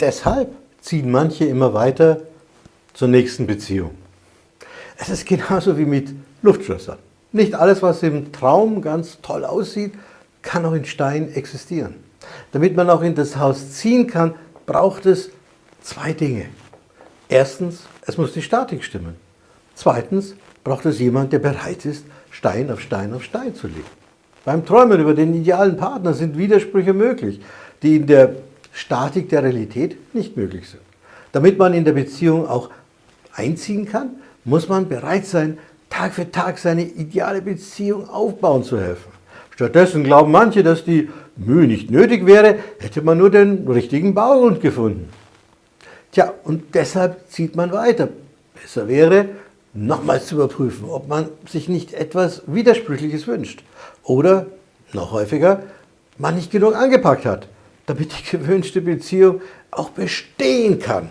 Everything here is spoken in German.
deshalb ziehen manche immer weiter zur nächsten Beziehung. Es ist genauso wie mit Luftschlössern. Nicht alles, was im Traum ganz toll aussieht, kann auch in Stein existieren. Damit man auch in das Haus ziehen kann, braucht es zwei Dinge. Erstens, es muss die Statik stimmen. Zweitens braucht es jemand, der bereit ist, Stein auf Stein auf Stein zu legen. Beim Träumen über den idealen Partner sind Widersprüche möglich, die in der Statik der Realität nicht möglich sind. Damit man in der Beziehung auch einziehen kann, muss man bereit sein, Tag für Tag seine ideale Beziehung aufbauen zu helfen. Stattdessen glauben manche, dass die Mühe nicht nötig wäre, hätte man nur den richtigen Baugrund gefunden. Tja, und deshalb zieht man weiter. Besser wäre, nochmals zu überprüfen, ob man sich nicht etwas Widersprüchliches wünscht. Oder, noch häufiger, man nicht genug angepackt hat, damit die gewünschte Beziehung auch bestehen kann.